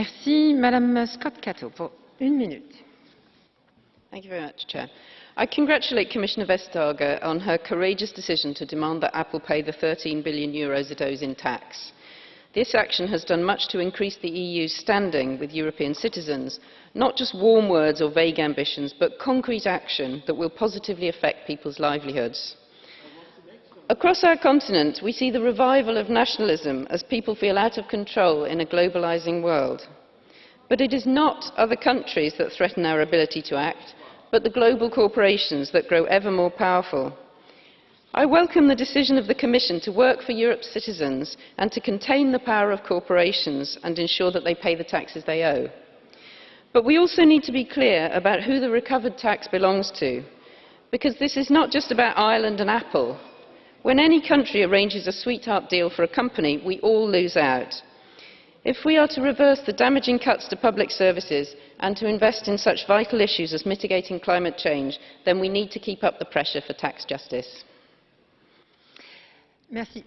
Merci. Madame Scott Cato, pour une minute. Thank you very much, Chair. I congratulate Commissioner Vestager on her courageous decision to demand that Apple pay the 13 billion euros it owes in tax. This action has done much to increase the EU's standing with European citizens, not just warm words or vague ambitions, but concrete action that will positively affect people's livelihoods. Across our continent, we see the revival of nationalism as people feel out of control in a globalising world. But it is not other countries that threaten our ability to act, but the global corporations that grow ever more powerful. I welcome the decision of the Commission to work for Europe's citizens and to contain the power of corporations and ensure that they pay the taxes they owe. But we also need to be clear about who the recovered tax belongs to, because this is not just about Ireland and Apple. When any country arranges a sweetheart deal for a company, we all lose out. If we are to reverse the damaging cuts to public services and to invest in such vital issues as mitigating climate change, then we need to keep up the pressure for tax justice. Merci.